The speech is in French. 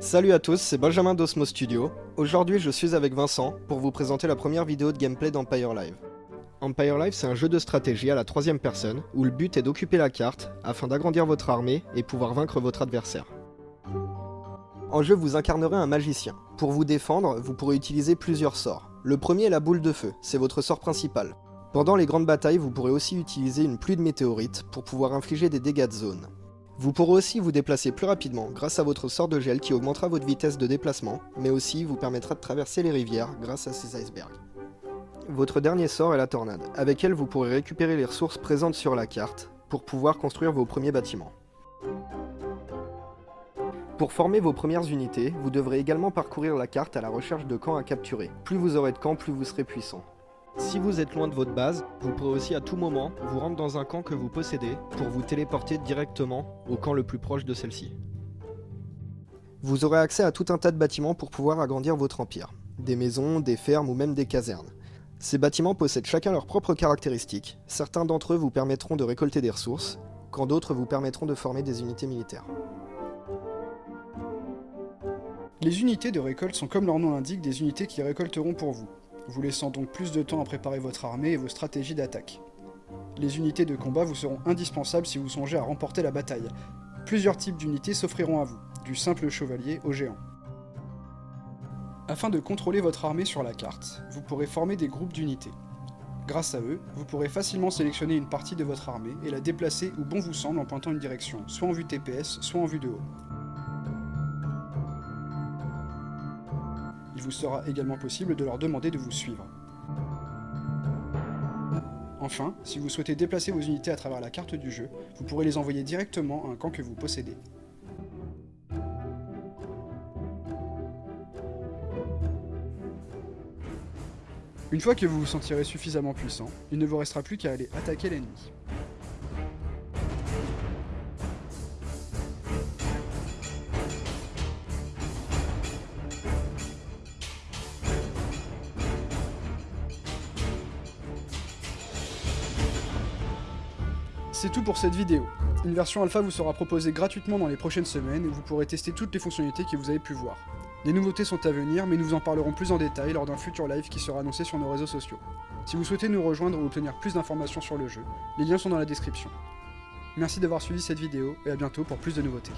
Salut à tous, c'est Benjamin d'Osmo Studio. Aujourd'hui je suis avec Vincent pour vous présenter la première vidéo de gameplay d'Empire Live. Empire Live c'est un jeu de stratégie à la troisième personne où le but est d'occuper la carte afin d'agrandir votre armée et pouvoir vaincre votre adversaire. En jeu vous incarnerez un magicien. Pour vous défendre, vous pourrez utiliser plusieurs sorts. Le premier est la boule de feu, c'est votre sort principal. Pendant les grandes batailles, vous pourrez aussi utiliser une pluie de météorites pour pouvoir infliger des dégâts de zone. Vous pourrez aussi vous déplacer plus rapidement grâce à votre sort de gel qui augmentera votre vitesse de déplacement, mais aussi vous permettra de traverser les rivières grâce à ces icebergs. Votre dernier sort est la tornade, avec elle vous pourrez récupérer les ressources présentes sur la carte pour pouvoir construire vos premiers bâtiments. Pour former vos premières unités, vous devrez également parcourir la carte à la recherche de camps à capturer. Plus vous aurez de camps, plus vous serez puissant. Si vous êtes loin de votre base, vous pourrez aussi à tout moment vous rendre dans un camp que vous possédez pour vous téléporter directement au camp le plus proche de celle-ci. Vous aurez accès à tout un tas de bâtiments pour pouvoir agrandir votre empire. Des maisons, des fermes ou même des casernes. Ces bâtiments possèdent chacun leurs propres caractéristiques. Certains d'entre eux vous permettront de récolter des ressources, quand d'autres vous permettront de former des unités militaires. Les unités de récolte sont comme leur nom l'indique des unités qui récolteront pour vous vous laissant donc plus de temps à préparer votre armée et vos stratégies d'attaque. Les unités de combat vous seront indispensables si vous songez à remporter la bataille. Plusieurs types d'unités s'offriront à vous, du simple chevalier au géant. Afin de contrôler votre armée sur la carte, vous pourrez former des groupes d'unités. Grâce à eux, vous pourrez facilement sélectionner une partie de votre armée et la déplacer où bon vous semble en pointant une direction, soit en vue TPS, soit en vue de haut. Il vous sera également possible de leur demander de vous suivre. Enfin, si vous souhaitez déplacer vos unités à travers la carte du jeu, vous pourrez les envoyer directement à un camp que vous possédez. Une fois que vous vous sentirez suffisamment puissant, il ne vous restera plus qu'à aller attaquer l'ennemi. C'est tout pour cette vidéo. Une version alpha vous sera proposée gratuitement dans les prochaines semaines et vous pourrez tester toutes les fonctionnalités que vous avez pu voir. Des nouveautés sont à venir, mais nous vous en parlerons plus en détail lors d'un futur live qui sera annoncé sur nos réseaux sociaux. Si vous souhaitez nous rejoindre ou obtenir plus d'informations sur le jeu, les liens sont dans la description. Merci d'avoir suivi cette vidéo et à bientôt pour plus de nouveautés.